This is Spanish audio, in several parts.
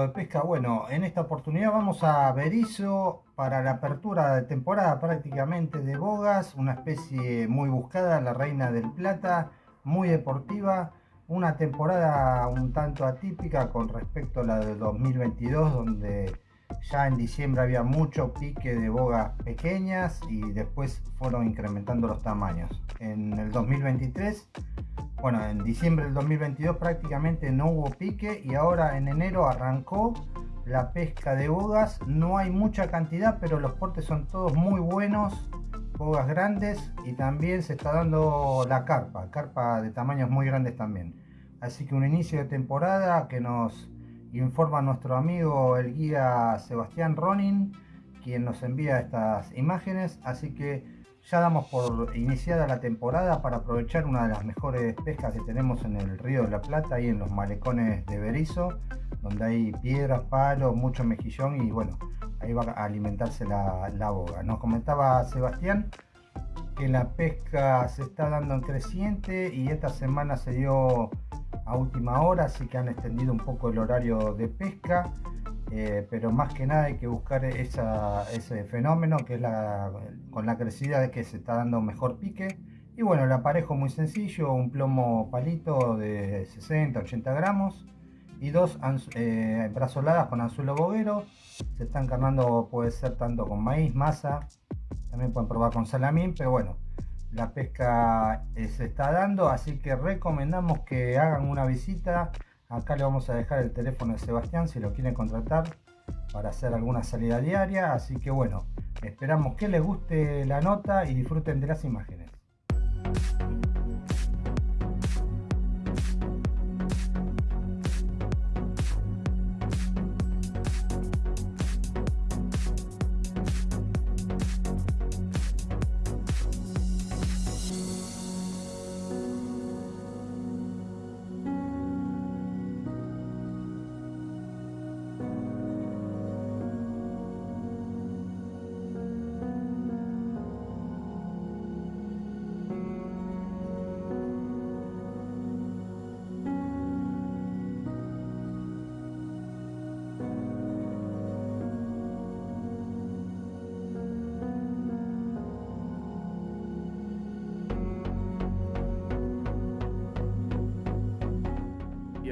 de pesca, bueno, en esta oportunidad vamos a Berizo para la apertura de temporada prácticamente de bogas, una especie muy buscada, la reina del plata, muy deportiva, una temporada un tanto atípica con respecto a la de 2022 donde ya en diciembre había mucho pique de bogas pequeñas y después fueron incrementando los tamaños. En el 2023 bueno, en diciembre del 2022 prácticamente no hubo pique y ahora en enero arrancó la pesca de bogas. No hay mucha cantidad, pero los portes son todos muy buenos, bogas grandes y también se está dando la carpa, carpa de tamaños muy grandes también. Así que un inicio de temporada que nos informa nuestro amigo el guía Sebastián Ronin, quien nos envía estas imágenes. Así que ya damos por iniciada la temporada para aprovechar una de las mejores pescas que tenemos en el río de la Plata, ahí en los malecones de Berizo, donde hay piedras, palos, mucho mejillón y bueno, ahí va a alimentarse la, la boga. Nos comentaba Sebastián que la pesca se está dando en creciente y esta semana se dio a última hora, así que han extendido un poco el horario de pesca. Eh, pero más que nada hay que buscar ese fenómeno que es la, con la crecida de que se está dando mejor pique. Y bueno el aparejo muy sencillo un plomo palito de 60 80 gramos y dos eh, brazoladas con anzuelo boguero. Se están carnando puede ser tanto con maíz masa también pueden probar con salamín pero bueno la pesca eh, se está dando así que recomendamos que hagan una visita Acá le vamos a dejar el teléfono de Sebastián si lo quieren contratar para hacer alguna salida diaria. Así que bueno, esperamos que les guste la nota y disfruten de las imágenes.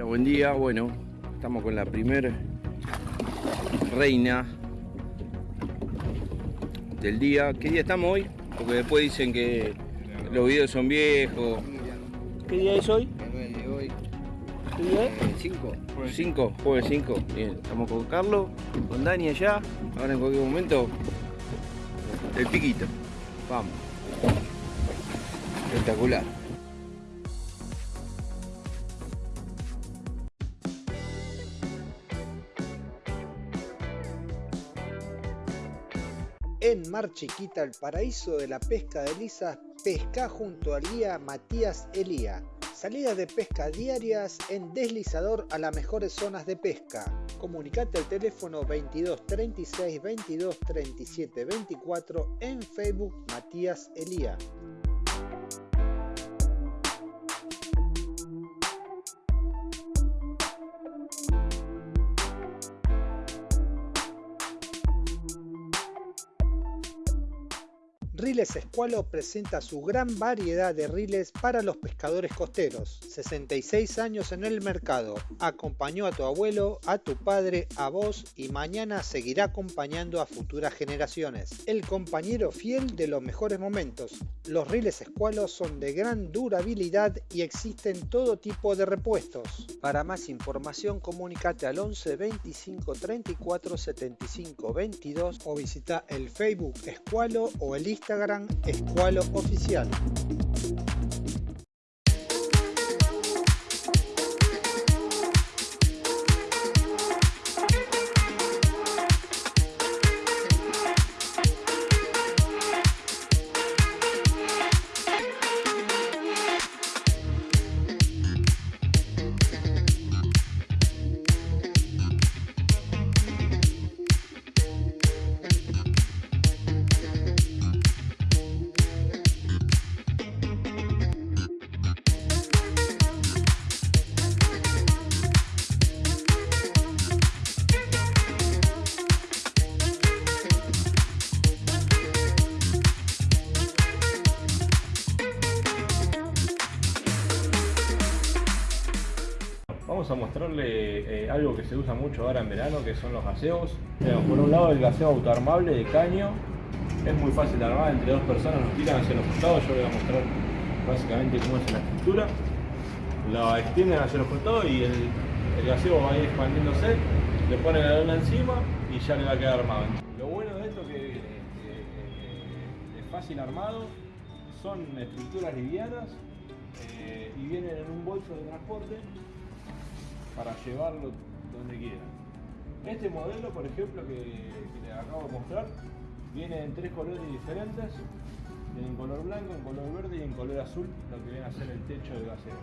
Buen día. Bueno, estamos con la primer reina del día. ¿Qué día estamos hoy? Porque después dicen que los videos son viejos. ¿Qué día es hoy? ¿Qué día es? 5. 5, jueves 5. Bien, estamos con Carlos, con Dani allá. Ahora en cualquier momento, el piquito. Vamos. Espectacular. Mar Chiquita, el paraíso de la pesca de lisas, pesca junto al guía Matías Elía. Salidas de pesca diarias en deslizador a las mejores zonas de pesca. Comunicate al teléfono 22 36 22 37 24 en Facebook Matías Elía. Riles Escualo presenta su gran variedad de riles para los pescadores costeros. 66 años en el mercado. Acompañó a tu abuelo, a tu padre, a vos y mañana seguirá acompañando a futuras generaciones. El compañero fiel de los mejores momentos. Los riles Escualo son de gran durabilidad y existen todo tipo de repuestos. Para más información comunícate al 11 25 34 75 22 o visita el Facebook Escualo o el Instagram Instagram Escualo Oficial. Mostrarle eh, algo que se usa mucho ahora en verano, que son los gaseos. por un lado el gaseo autoarmable de caño, es muy fácil de armar, entre dos personas nos tiran hacia los costados, yo voy a mostrar básicamente cómo es la estructura. La extienden hacia los costados y el, el gaseo va a ir expandiéndose, le ponen la lona encima y ya le va a quedar armado. Lo bueno de esto que, es fácil armado, son estructuras livianas eh, y vienen en un bolso de transporte para llevarlo donde quieran. Este modelo, por ejemplo, que, que les acabo de mostrar, viene en tres colores diferentes, en color blanco, en color verde y en color azul, lo que viene a ser el techo del gaseo.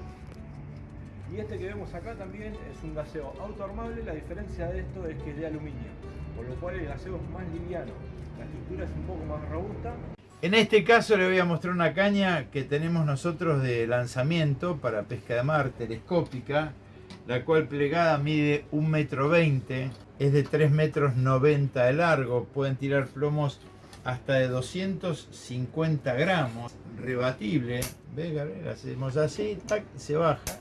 Y este que vemos acá también es un gaseo autoarmable, la diferencia de esto es que es de aluminio, por lo cual el gaseo es más liviano, la estructura es un poco más robusta. En este caso le voy a mostrar una caña que tenemos nosotros de lanzamiento para pesca de mar telescópica, la cual plegada mide 1,20 metro, es de 3 metros 90 de largo, pueden tirar plomos hasta de 250 gramos, rebatible, ve Gabriel, hacemos así, tac, se baja,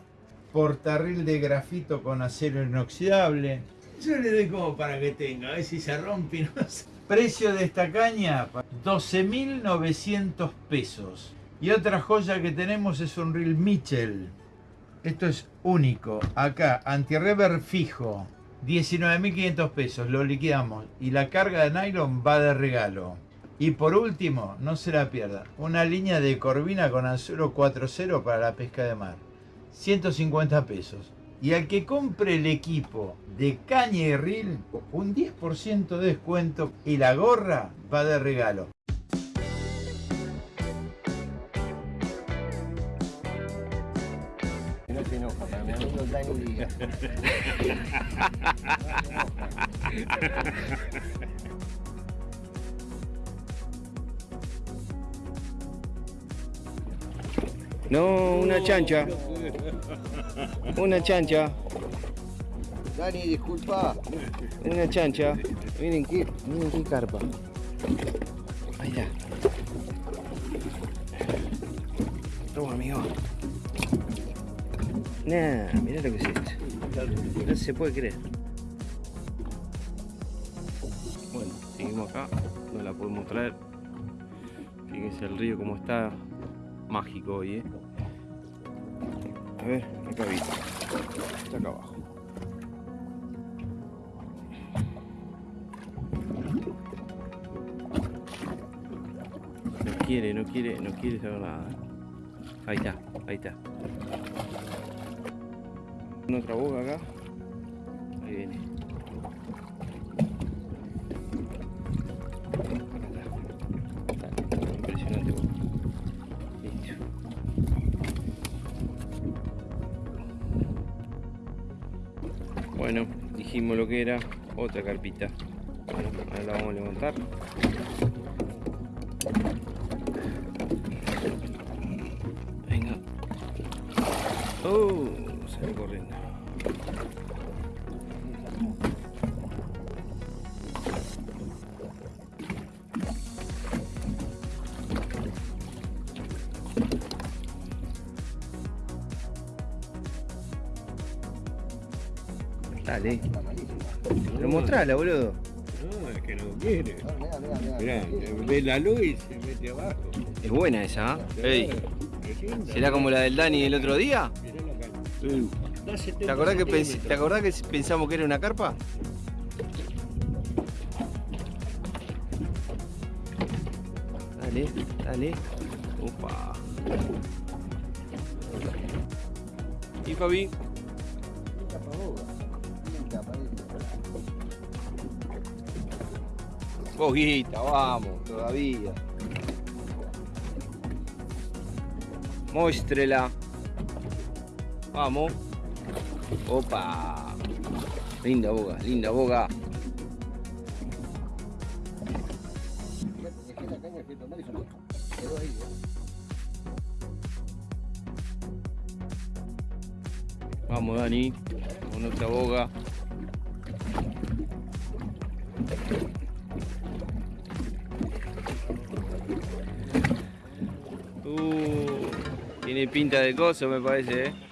portarril de grafito con acero inoxidable, yo le doy como para que tenga, a ver si se rompe, no. Precio de esta caña, 12.900 pesos. Y otra joya que tenemos es un reel Mitchell. Esto es único. Acá, anti-rever fijo. 19.500 pesos, lo liquidamos. Y la carga de nylon va de regalo. Y por último, no se la pierda, una línea de corvina con anzuelo 4.0 para la pesca de mar. 150 pesos. Y al que compre el equipo de caña y reel, un 10% de descuento y la gorra va de regalo. No, una chancha. Una chancha. Dani, disculpa. Una chancha. Miren qué, miren qué carpa. Ahí está. Toma, amigo. Nah, mira lo que es esto. No se puede creer. Bueno, seguimos acá. No la podemos traer. Fíjense el río como está mágico hoy, ¿eh? A ver, acá vi. Está acá abajo. No quiere, no quiere, no quiere saber nada. Ahí está, ahí está. Otra boca acá. Ahí viene. Impresionante. Listo. Bueno, dijimos lo que era otra carpita. Bueno, ahora la vamos a levantar. Venga. Oh, sale corriendo. Dale. Pero mostrala, boludo. No, es que no quiere. Mirá, ve la luz y se mete abajo. Es buena esa, ¿eh? Ey, ¿Será como la del Dani el otro día? ¿Te acordás, que ¿Te acordás que pensamos que era una carpa? Dale, dale. Upa. ¿Y Fabi? Poquita, vamos, todavía. Muéstrela. Vamos. Opa. Linda boga, linda boga. Vamos, Dani. Con otra boga. Uh, tiene pinta de coso, me parece, ¿eh?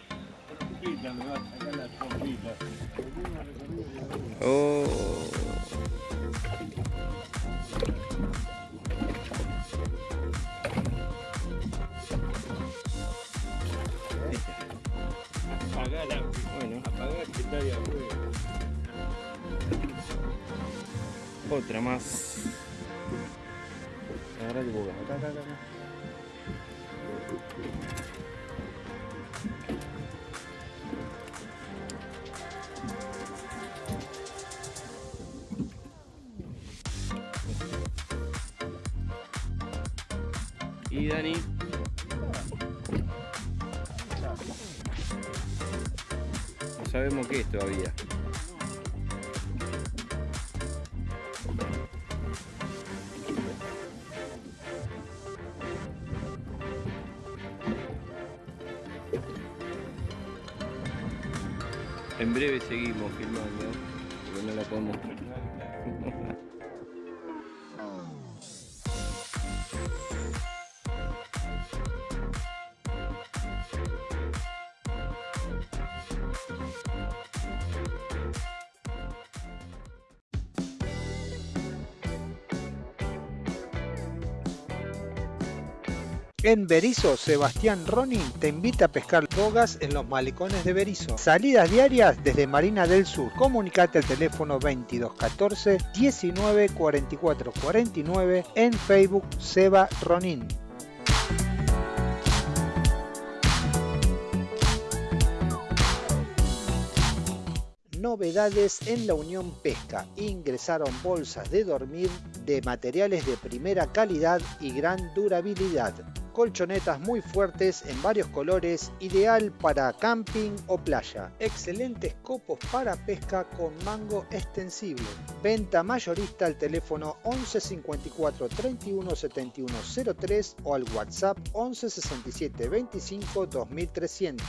Otra más. Acá. En breve seguimos filmando, porque no la podemos En Berizo, Sebastián Ronin te invita a pescar bogas en los malecones de Berizo. Salidas diarias desde Marina del Sur. Comunicate al teléfono 2214 19 44 49 en Facebook Seba Ronin. Novedades en la Unión Pesca. Ingresaron bolsas de dormir de materiales de primera calidad y gran durabilidad colchonetas muy fuertes en varios colores, ideal para camping o playa. Excelentes copos para pesca con mango extensible. Venta mayorista al teléfono 11 54 31 71 03 o al WhatsApp 11 67 25 2300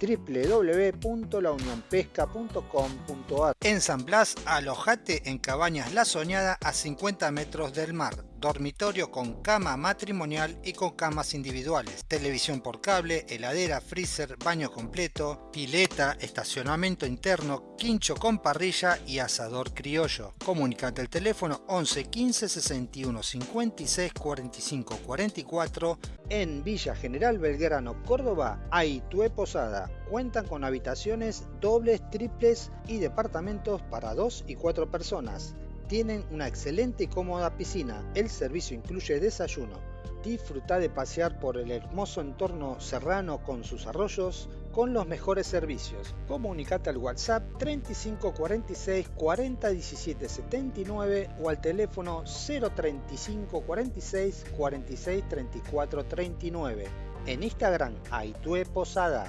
www.launionpesca.com.ar En San Blas, alojate en Cabañas La Soñada a 50 metros del mar. Dormitorio con cama matrimonial y con camas individuales. Televisión por cable, heladera, freezer, baño completo, pileta, estacionamiento interno, quincho con parrilla y asador criollo. Comunicate al teléfono 11 15 61 56 45 44 en Villa General Belgrano, Córdoba, Aitue Posada. Cuentan con habitaciones dobles, triples y departamentos para 2 y 4 personas. Tienen una excelente y cómoda piscina. El servicio incluye desayuno. Disfruta de pasear por el hermoso entorno serrano con sus arroyos con los mejores servicios. Comunicate al WhatsApp 3546 40 17 79 o al teléfono 035 46 46 34 39. En Instagram, Aitue Posada.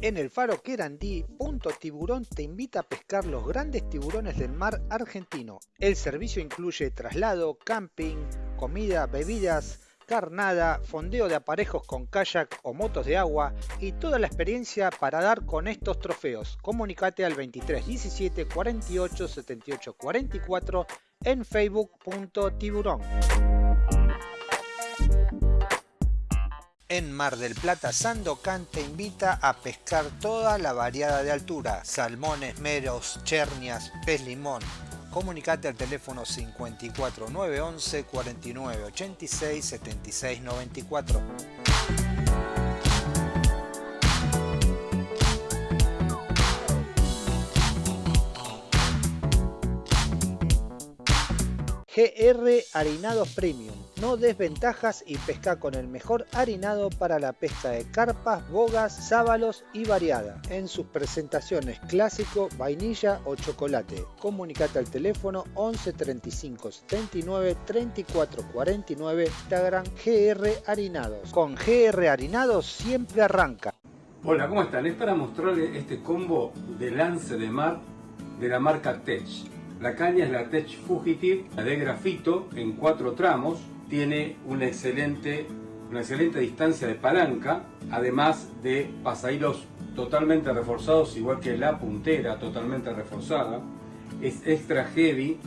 En el faro Querandí, Punto Tiburón te invita a pescar los grandes tiburones del mar argentino. El servicio incluye traslado, camping, comida, bebidas, carnada, fondeo de aparejos con kayak o motos de agua y toda la experiencia para dar con estos trofeos. Comunicate al 23 17 48 78 44 en facebook.tiburón. En Mar del Plata, Sandocan te invita a pescar toda la variada de altura, salmones, meros, chernias, pez limón. Comunicate al teléfono 54 911 49 86 76 94. GR Harinados Premium. No desventajas y pesca con el mejor harinado para la pesca de carpas, bogas, sábalos y variada. En sus presentaciones clásico, vainilla o chocolate. Comunicate al teléfono 11 35 79 34 49 Instagram GR Harinados. Con GR Harinados siempre arranca. Hola, ¿cómo están? Es para mostrarles este combo de lance de mar de la marca Tech. La caña es la Tech Fugitive de grafito en cuatro tramos. Tiene una excelente, una excelente distancia de palanca, además de pasahilos totalmente reforzados, igual que la puntera totalmente reforzada. Es extra heavy,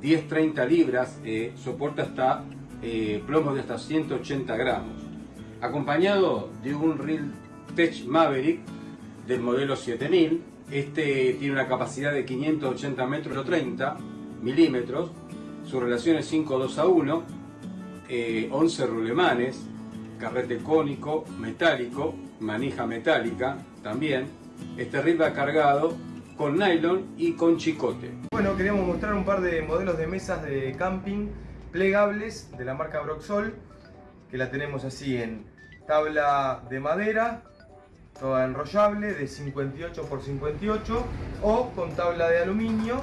10-30 libras, eh, soporta hasta eh, plomo de hasta 180 gramos, acompañado de un reel Tech Maverick del modelo 7000. Este tiene una capacidad de 580 metros 30 milímetros, su relación es 5.2 a 1, 11 eh, rulemanes, carrete cónico, metálico, manija metálica también. Este reel cargado con nylon y con chicote. Bueno, queríamos mostrar un par de modelos de mesas de camping plegables de la marca Broxol, que la tenemos así en tabla de madera, toda enrollable de 58 x 58 o con tabla de aluminio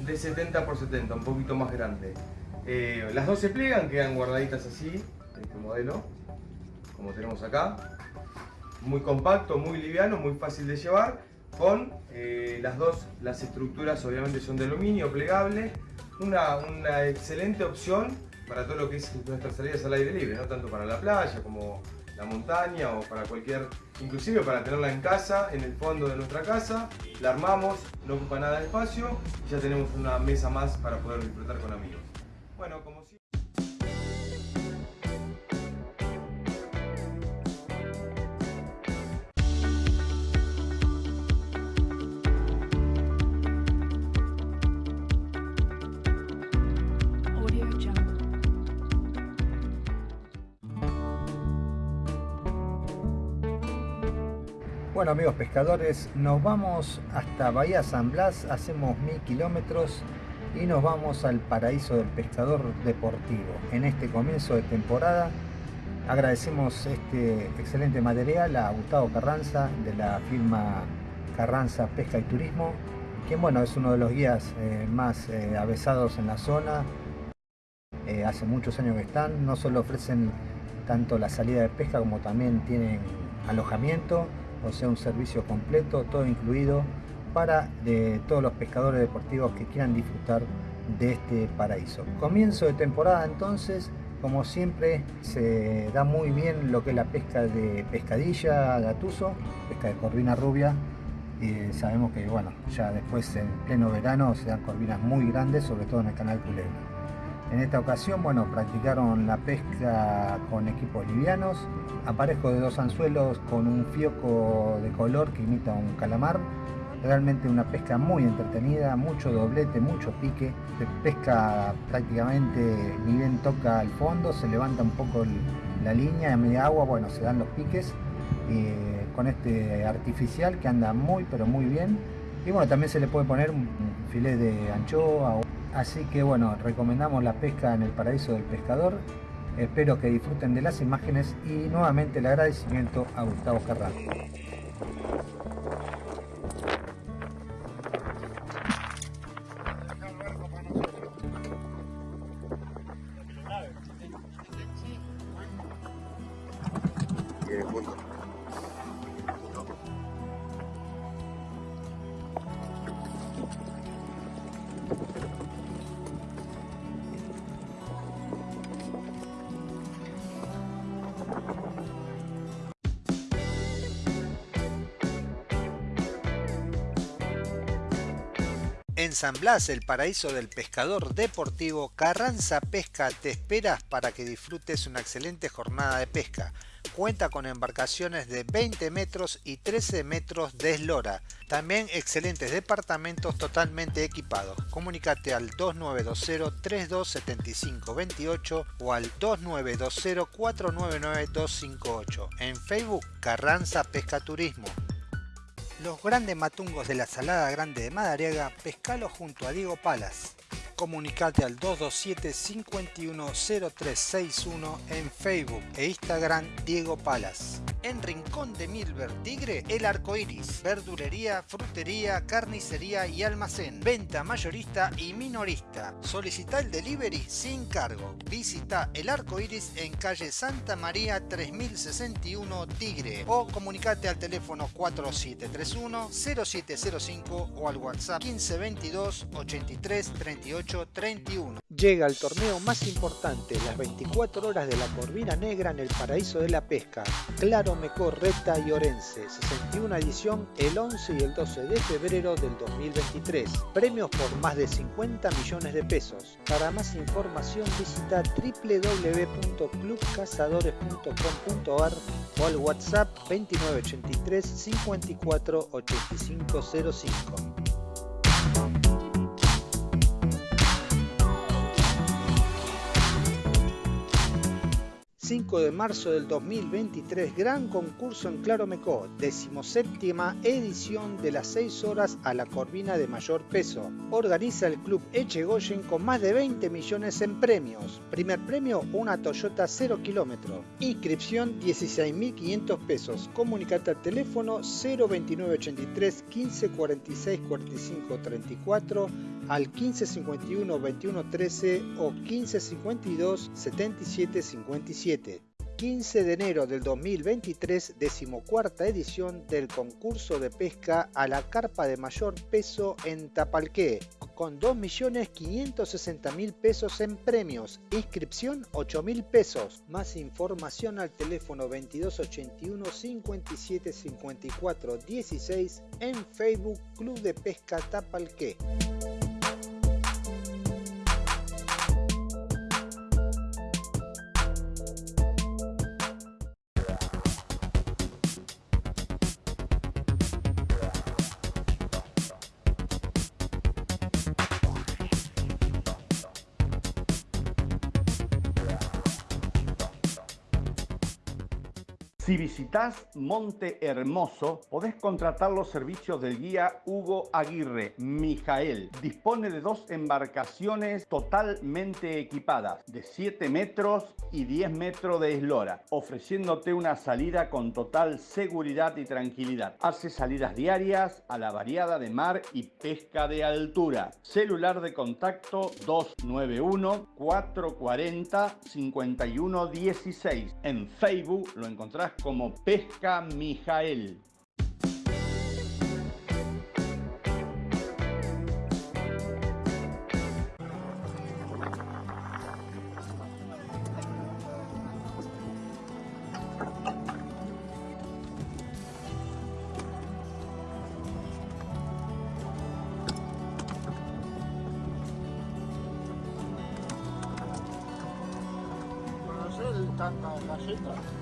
de 70 x 70, un poquito más grande. Eh, las dos se plegan, quedan guardaditas así, este modelo, como tenemos acá. Muy compacto, muy liviano, muy fácil de llevar, con eh, las dos, las estructuras obviamente son de aluminio, plegable. Una, una excelente opción para todo lo que es nuestras salidas al aire libre, no tanto para la playa como la montaña o para cualquier, inclusive para tenerla en casa, en el fondo de nuestra casa, la armamos, no ocupa nada de espacio y ya tenemos una mesa más para poder disfrutar con amigos. Bueno, como Bueno amigos pescadores, nos vamos hasta Bahía San Blas, hacemos mil kilómetros y nos vamos al paraíso del pescador deportivo. En este comienzo de temporada agradecemos este excelente material a Gustavo Carranza de la firma Carranza Pesca y Turismo, quien bueno es uno de los guías eh, más eh, avesados en la zona. Eh, hace muchos años que están, no solo ofrecen tanto la salida de pesca como también tienen alojamiento o sea un servicio completo, todo incluido para todos los pescadores deportivos que quieran disfrutar de este paraíso. Comienzo de temporada entonces, como siempre se da muy bien lo que es la pesca de pescadilla, gatuso, pesca de corvina rubia, y sabemos que bueno, ya después en pleno verano se dan corvinas muy grandes, sobre todo en el canal Culebra. En esta ocasión, bueno, practicaron la pesca con equipos livianos, aparejo de dos anzuelos con un fioco de color que imita un calamar. Realmente una pesca muy entretenida, mucho doblete, mucho pique. Pesca prácticamente ni bien toca al fondo, se levanta un poco la línea, a media agua, bueno, se dan los piques. Eh, con este artificial que anda muy pero muy bien. Y bueno, también se le puede poner un filet de anchoa Así que bueno, recomendamos la pesca en el paraíso del pescador. Espero que disfruten de las imágenes y nuevamente el agradecimiento a Gustavo Carrano. San Blas, el paraíso del pescador deportivo, Carranza Pesca te espera para que disfrutes una excelente jornada de pesca. Cuenta con embarcaciones de 20 metros y 13 metros de eslora. También excelentes departamentos totalmente equipados. Comunícate al 2920 327528 o al 2920 499 258. En Facebook Carranza Pesca Turismo. Los grandes matungos de la Salada Grande de Madariaga, pescalo junto a Diego Palas. Comunicate al 227 510361 en Facebook e Instagram Diego Palas. En Rincón de Milver Tigre, El Arco Iris. Verdulería, frutería, carnicería y almacén. Venta mayorista y minorista. Solicita el delivery sin cargo. Visita El Arco Iris en calle Santa María 3061 Tigre o comunicate al teléfono 4731 0705 o al WhatsApp 1522 83 38 31. Llega el torneo más importante, las 24 horas de la Corvina Negra en el paraíso de la pesca. Claro Mecó, Reta y Orense. 61 edición el 11 y el 12 de febrero del 2023. Premios por más de 50 millones de pesos. Para más información visita www.clubcazadores.com.ar o al WhatsApp 2983 54 8505. 5 de marzo del 2023, gran concurso en Claromecó, decimoséptima edición de las 6 horas a la corvina de mayor peso. Organiza el club Echegoyen con más de 20 millones en premios. Primer premio, una Toyota 0 kilómetro. Inscripción 16.500 pesos. Comunicate al teléfono 02983 15 46 45 34 al 1551 21 13 o 1552 77 57. 15 de enero del 2023, decimocuarta edición del concurso de pesca a la carpa de mayor peso en Tapalqué, con 2.560.000 pesos en premios, inscripción 8.000 pesos. Más información al teléfono 2281 57 54 16 en Facebook Club de Pesca Tapalqué. Si visitas Monte Hermoso, podés contratar los servicios del guía Hugo Aguirre, Mijael. Dispone de dos embarcaciones totalmente equipadas, de 7 metros y 10 metros de eslora, ofreciéndote una salida con total seguridad y tranquilidad. Hace salidas diarias a la variada de mar y pesca de altura. Celular de contacto 291 440 5116. En Facebook lo encontrás como Pesca Mijael. tanta galleta.